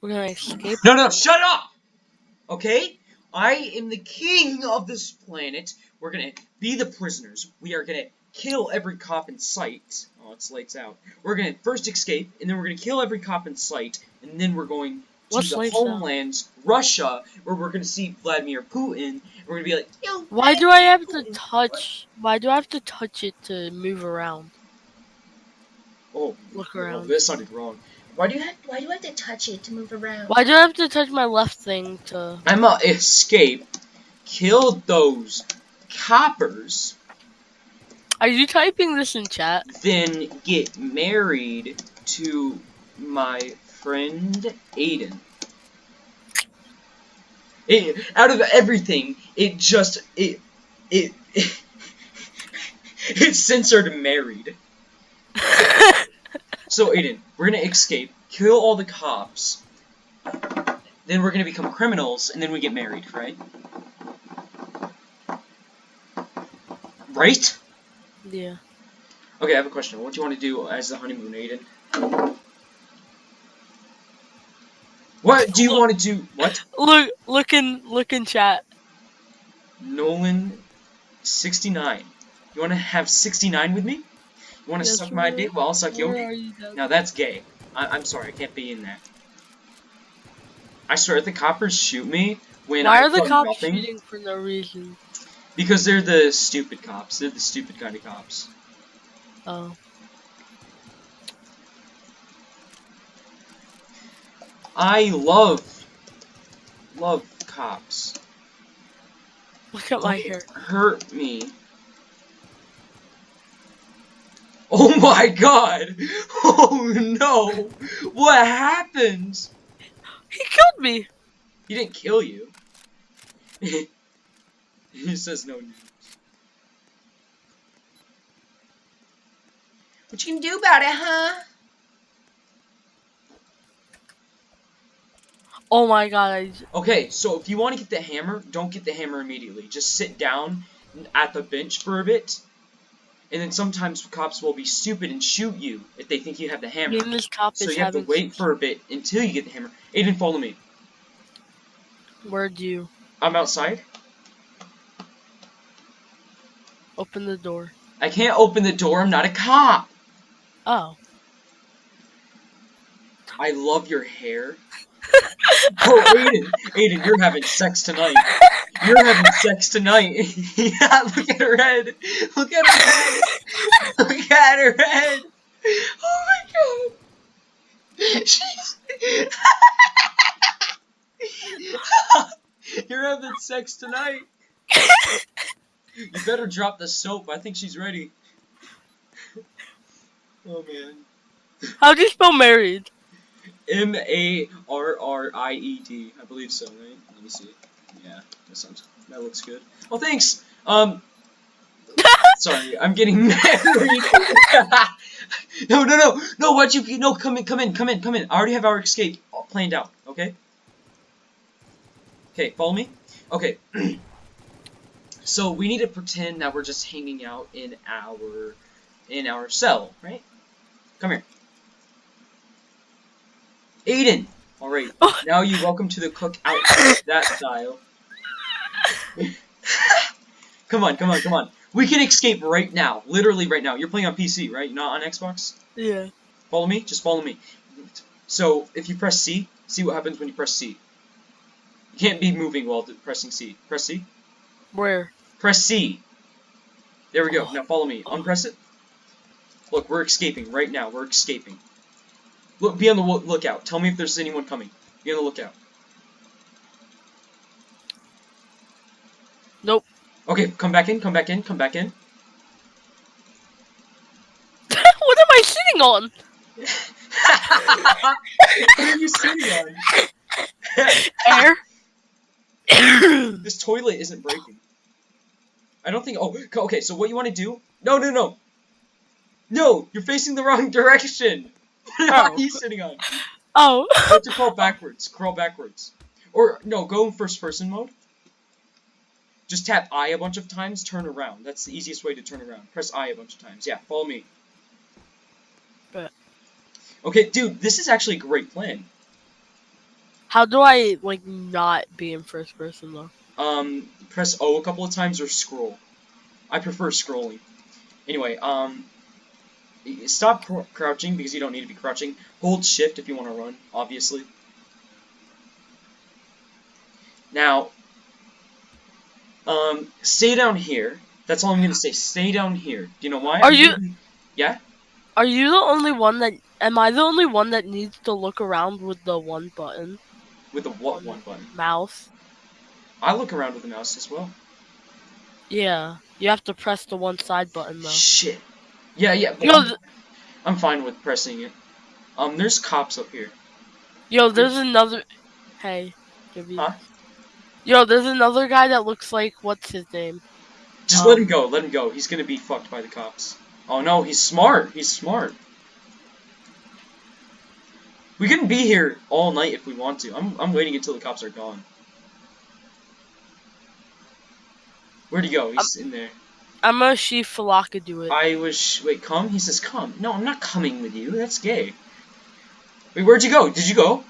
We're gonna escape. No, no, shut up! Okay? I am the king of this planet. We're gonna be the prisoners. We are gonna kill every cop in sight. Oh, it's lights out. We're gonna first escape, and then we're gonna kill every cop in sight, and then we're going to What's the lights out? homeland, Russia, where we're gonna see Vladimir Putin. And we're gonna be like, Yo, Why do I have to Vladimir Putin." touch? Why do I have to touch it to move around? Oh, Look no, around. that sounded wrong. Why do you have Why do you have to touch it to move around? Why do I have to touch my left thing to? I'ma escape, kill those coppers, Are you typing this in chat? then get married to my friend Aiden. It, out of everything, it just it it it, censored married. So Aiden, we're gonna escape, kill all the cops, then we're gonna become criminals, and then we get married, right? Right? yeah. Okay, I have a question. What do you want to do as the honeymoon, Aiden? What do you want to do? What? Look, look in, look in chat. Nolan, 69. You want to have 69 with me? You want to Yes, suck my dick Well, I'll suck your dick? you? Doug? Now that's gay. I I'm sorry, I can't be in that. I swear, if the coppers shoot me when I'm not. Why I are the cops nothing, shooting for no reason? because they're the stupid cops. They're the stupid kind of cops. Oh. I love, love cops. Look at my Don't hair. Hurt me. Oh my god! Oh no! What happened? He killed me. He didn't kill you. he says no news. What you can do about it, huh? Oh my god. Okay, so if you want to get the hammer, don't get the hammer immediately. Just sit down at the bench for a bit. And then sometimes cops will be stupid and shoot you if they think you have the hammer. me this cop So you have to wait for a bit until you get the hammer. Aiden, follow me. Where'd you I'm outside. open the door? I can't open the door. I'm not a cop. Oh. I love your hair. oh, Aiden, Aiden, you're having sex tonight. You're having sex tonight. yeah, look at her head. Look at her head. Look at her head. Oh my god. She's. you're having sex tonight. You better drop the soap. I think she's ready. Oh man. How do you spell married? M A R R I E D. I believe so, right? Let me see. Yeah, that sounds. That looks good. Well, thanks. Um. Sorry, I'm getting married. no, no, no, no. What you? No, come in, come in, come in, come in. I already have our escape planned out. Okay. Okay, follow me. Okay. so we need to pretend that we're just hanging out in our in our cell, right? Come here. Aiden! Alright, Oh. now you welcome to the cook out that style. come on, come on, come on. We can escape right now. Literally right now. You're playing on PC, right? Not on Xbox? Yeah. Follow me? Just follow me. So, if you press C, see what happens when you press C. You can't be moving while pressing C. Press C. Where? Press C. There we go. Oh. Now follow me. Unpress it. Look, we're escaping right now. We're escaping. Look, be on the lookout. Tell me if there's anyone coming. Be on the lookout. Nope. Okay, come back in. Come back in. Come back in. what am I sitting on? what are you sitting on? Air. this toilet isn't breaking. I don't think. Oh, okay. So what you want to do? No, no, no. No, you're facing the wrong direction. What are Oh. you sitting on? oh. You have to crawl backwards. Crawl backwards. Or, no, go in first person mode. Just tap I a bunch of times, turn around. That's the easiest way to turn around. Press I a bunch of times. Yeah, follow me. Bet. Okay, dude, this is actually a great plan. How do I like not be in first person though? Um, press O a couple of times or scroll. I prefer scrolling. Anyway, um, stop cr crouching because you don't need to be crouching. Hold shift if you want to run, obviously. Now, um, stay down here. That's all I'm gonna say. Stay down here. Do you know why? Are I'm you- giving- Yeah. Are you the only one that? Am I the only one that needs to look around with the one button With the what one button? mouse? I look around with the mouse as well. Yeah, you have to press the one side button though. Shit. Yeah, yeah. Yo, I'm, I'm fine with pressing it. Um, there's cops up here. yo, there's another. Hey, give me. Huh? Yo, there's another guy that looks like what's his name? Just Um, let him go. Let him go. He's gonna be fucked by the cops. Oh no, he's smart. He's smart. We can be here all night if we want to. I'm I'm waiting until the cops are gone. Where'd he go? He's in there. I'm gonna see Falaka do it. I was wait, come? He says come. No, I'm not coming with you. That's gay. Wait, where'd you go? Did you go?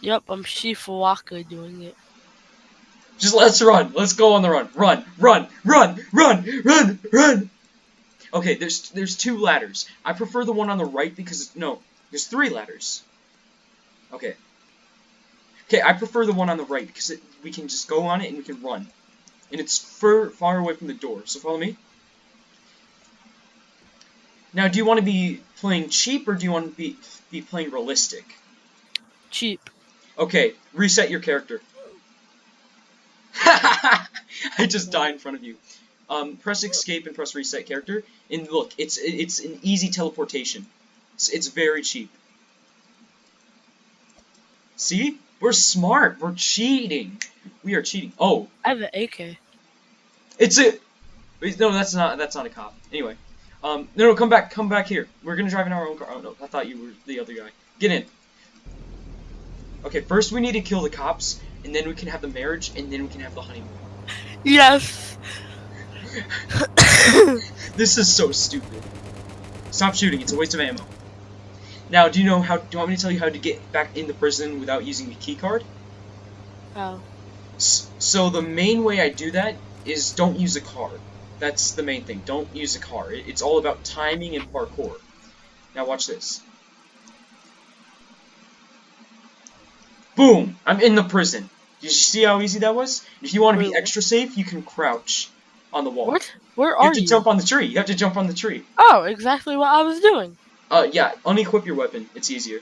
Yep, I'm see Falaka doing it. Just let's run. Let's go on the run. Run, run, run, run, run, run. Okay, there's there's two ladders. I prefer the one on the right because no, there's three ladders. Okay. Okay, I prefer the one on the right because it, we can just go on it and we can run, and it's far far away from the door. So follow me. Now, do you want to be playing cheap or do you want to be be playing realistic? Cheap. Okay, reset your character. I just die in front of you. Um, press escape and press reset character. And look, it's it's an easy teleportation. It's, it's very cheap. See? We're smart. We're cheating. We are cheating. Oh, I have an AK. it's a. wait, No, that's not. That's not a cop. Anyway, um, no, no, come back, come back here. We're gonna drive in our own car. Oh no, I thought you were the other guy. Get in. Okay, first we need to kill the cops, and then we can have the marriage, and then we can have the honeymoon. Yes. This is so stupid. Stop shooting. It's a waste of ammo. Now, do you know how? Do you want me to tell you how to get back in the prison without using the key card? How? S- So the main way I do that is don't use a car. That's the main thing. Don't use a car. It's all about timing and parkour. Now watch this. Boom! I'm in the prison. Did you see how easy that was? If you want to be extra safe, you can crouch on the wall. What? Where are You have to you? jump on the tree. You have to jump on the tree. Oh, exactly what I was doing. Uh, yeah, unequip your weapon. It's easier.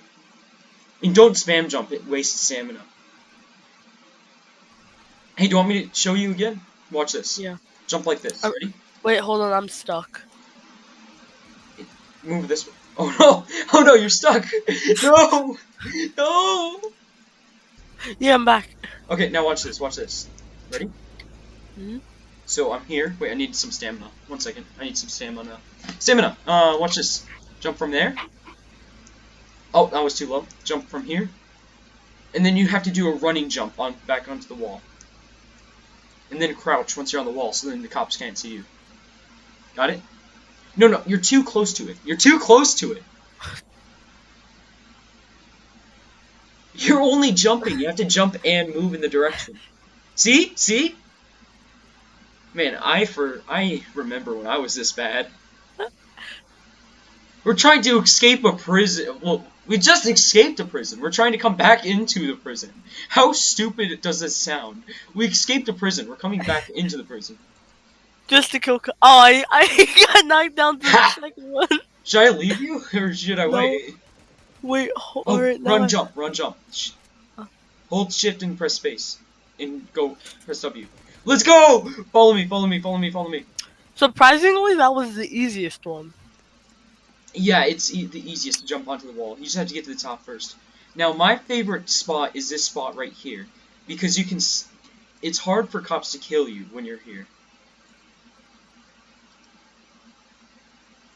And don't spam jump. It wastes stamina. Hey, do you want me to show you again? Watch this. Yeah. Jump like this. Oh. Ready? Wait, hold on, I'm stuck. Move this way. Oh no! Oh no, you're stuck! No! No! Yeah, I'm back. Okay, now watch this. Watch this. Ready? Mhm. So I'm here. Wait, I need some stamina. One second. I need some stamina. Stamina! Uh, watch this. Jump from there. Oh, that was too low. Jump from here. And then you have to do a running jump on back onto the wall. And then crouch once you're on the wall so then the cops can't see you. Got it? No, no, you're too close to it. You're too close to it. You're only jumping. You have to jump and move in the direction. See? See? Man, I for I remember when I was this bad. We're trying to escape a prison. Well, we just escaped a prison. We're trying to come back into the prison. How stupid does this sound? We escaped a prison. We're coming back into the prison. Just to kill. Oh, I I got knocked down to the second one. Should I leave you or should I No. wait? Wait, hold Oh, alright, now run, jump, run, jump. Hold shift and press space. And go, press W. Let's go! Follow me, follow me, follow me, follow me. Surprisingly, that was the easiest one. Yeah, it's e the easiest to jump onto the wall. You just have to get to the top first. Now, my favorite spot is this spot right here. Because you can... It's hard for cops to kill you when you're here.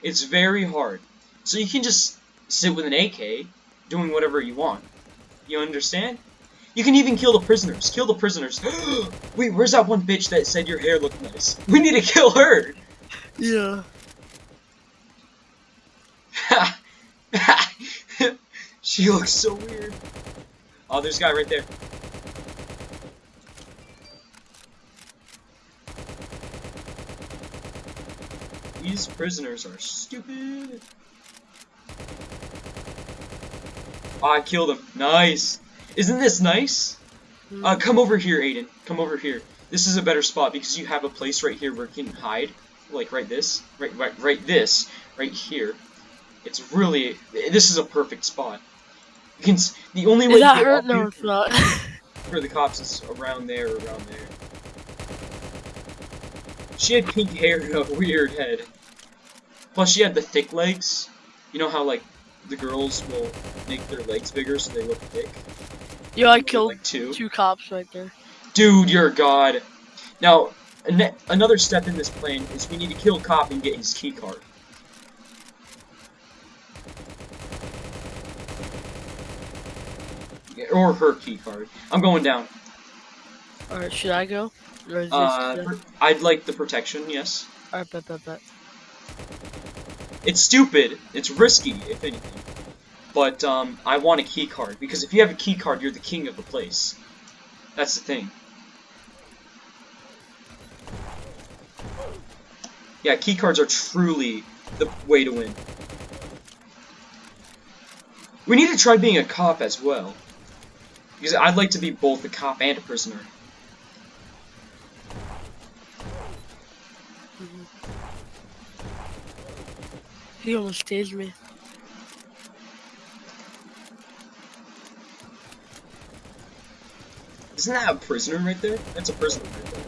It's very hard. So you can just sit with an AK, doing whatever you want. You understand? You can even kill the prisoners. Kill the prisoners. Wait, where's that one bitch that said your hair looked nice? We need to kill her! Yeah. she looks so weird. Oh, there's a guy right there. These prisoners are stupid. Oh, I killed him. Nice. Isn't this nice? Hmm. Uh, come over here, Aiden. Come over here. This is a better spot because you have a place right here where you can hide. Like right this. Right, right, right this. Right here. It's really... This is a perfect spot. You can... The only way Is to that get hurt? No, it's not. for the cops is around there, around there. She had pink hair and a weird head. Plus, she had the thick legs. You know how, like, the girls will make their legs bigger so they look thick? Yo, I killed like two. two cops right there. Dude, you're a god. Now, an another step in this plan is we need to kill Cop and get his key card. Or her key card. I'm going down. Alright, should I go? Uh, I'd like the protection, yes. Alright, bet, bet, bet. It's stupid. It's risky, if anything. But um, I want a key card because if you have a key card, you're the king of the place. That's the thing. Yeah, key cards are truly the way to win. We need to try being a cop as well. Because I'd like to be both a cop and a prisoner. He almost tased me. Isn't that a prisoner right there? That's a prisoner right there.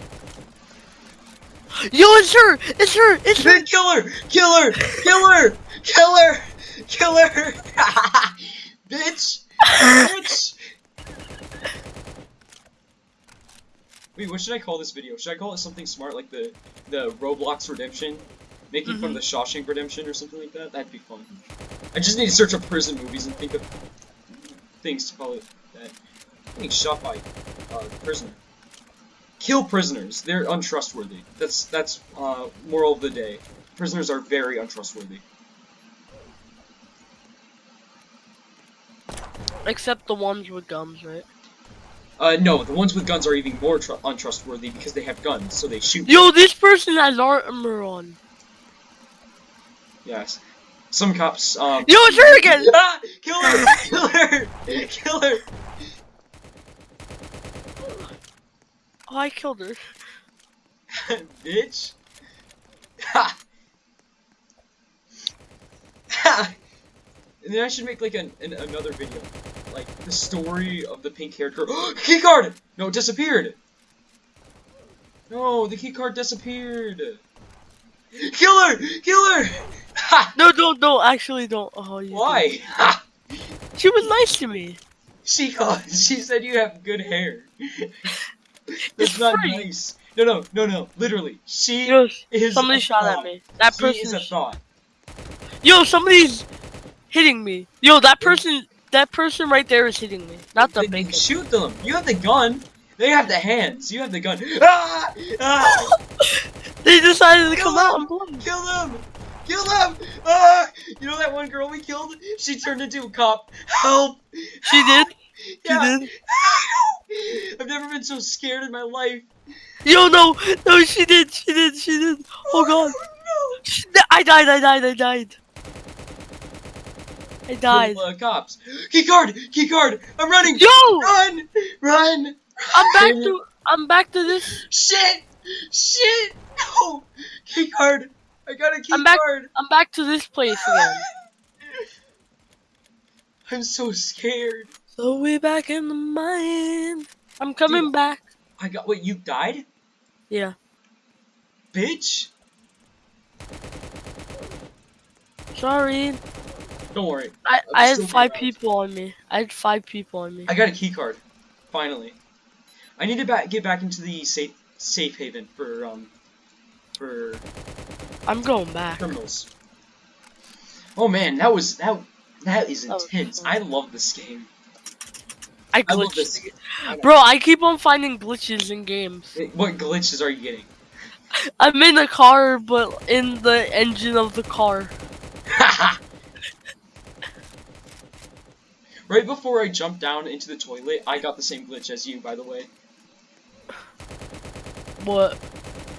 Yo, it's her! It's her! It's her! Kill her! Kill her! Kill her! Kill her! Kill her! Bitch! Bitch! Wait, what should I call this video? Should I call it something smart like the the Roblox Redemption? Making fun of the Shawshank Redemption or something like that? That'd be fun. I just need to search up prison movies and think of things to call it that. Getting shot by uh, prisoner. Kill prisoners. They're untrustworthy. That's that's uh, moral of the day. Prisoners are very untrustworthy. Except the ones with guns, right? Uh, no, the ones with guns are even more tru untrustworthy because they have guns, so they shoot. Yo, this person has armor on. Yes. Some cops, um... Yo, it's her again! Ah! Kill her! Kill her! Kill her! Oh, I killed her. Bitch! Ha! Ha! And then I should make like an, an another video, like the story of the pink-haired girl. key card! No, it disappeared. No, the key card disappeared. Kill her! Kill her! Ha! No, don't, don't. Actually, don't. Oh, Why? She was nice to me. She called. Oh, she said you have good hair. That's It's not free. nice. No, no, no, no. Literally, she Yo, is. somebody a shot at me. That She person. is a thought. Yo, somebody's hitting me. Yo, that person. That person right there is hitting me. Not the Then bacon. Shoot them. You have the gun. They have the hands. You have the gun. Ah! Ah! They decided to Kill come them! out and blow. Kill them! Kill them! Ah! You know that one girl we killed? She turned into a cop. Help! She did. She Yeah. did. I've never been so scared in my life. Yo, no, no, she did. She did. She did. Oh god. no! She, I died. I died. I died. I died. Uh, cops. Key card! Key card! I'm running! Yo, Run! Run! I'm back to. I'm back to this. Shit! Shit! No! Key card! I got a key I'm back- card! I'm back to this place again. I'm so scared. So we back in the mine. I'm coming Dude. back. I got wait, you died? Yeah. Bitch! Sorry. Don't worry. I, I had five people on me. I had five people on me. I got a key card. Finally. I need to ba get back into the safe safe haven for um for I'm going back. criminals. Oh man, that was that that is intense. I love this game. I I love glitched. this. Bro, I keep on finding glitches in games. What glitches are you getting? I'm in a car, but in the engine of the car. Right before I jumped down into the toilet, I got the same glitch as you, by the way. What?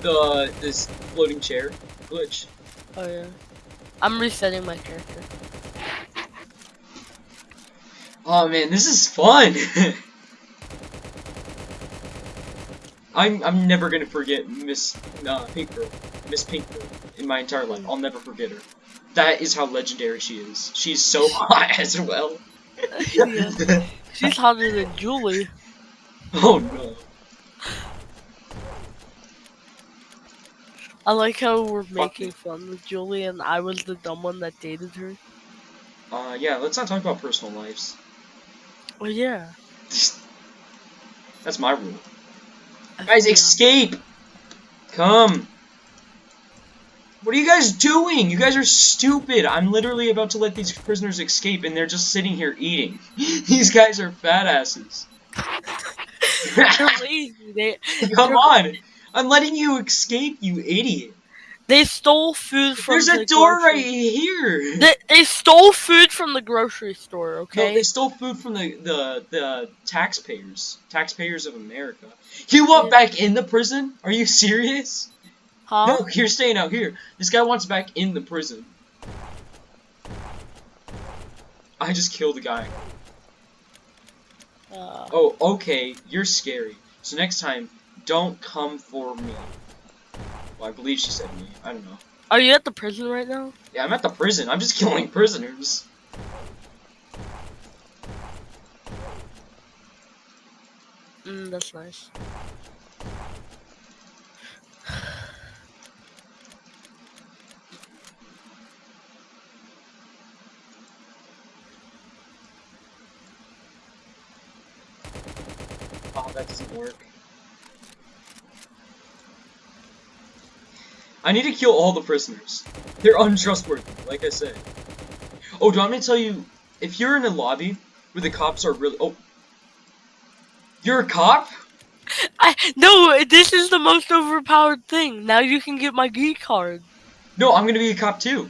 The this floating chair glitch. Oh yeah. I'm resetting my character. Oh man, this is fun. I'm I'm never gonna forget Miss uh, Pink Girl, Miss Pink Girl, in my entire life. I'll never forget her. That is how legendary she is. She's so hot as well. Yeah. She's hotter than Julie. oh no. I like how we're making fun with Julie and I was the dumb one that dated her. Uh, yeah, let's not talk about personal lives. Well, yeah. That's my rule. Guys, escape! Come! What are you guys doing? You guys are stupid! I'm literally about to let these prisoners escape and they're just sitting here eating. these guys are fat asses. They're lazy. They Come on! I'm letting you escape, you idiot! they stole food from There's the a door grocery- right here! They, they stole food from the grocery store, No, okay? they stole food from the, the, the taxpayers. Taxpayers of America. You want Yeah. back in the prison? Are you serious? Huh? No, you're staying out here. This guy wants back in the prison. I just killed a guy. Uh, Oh, okay, you're scary. So next time, don't come for me. Well, I believe she said me. I don't know. are you at the prison right now? Yeah, I'm at the prison. I'm just killing prisoners. Mm, that's nice. Oh, that doesn't work. I need to kill all the prisoners. They're untrustworthy, like I said. Oh, do you want me to tell you, if you're in a lobby where the cops are really- oh. You're a cop? I no, this is the most overpowered thing. Now you can get my geek card. No, I'm gonna be a cop too.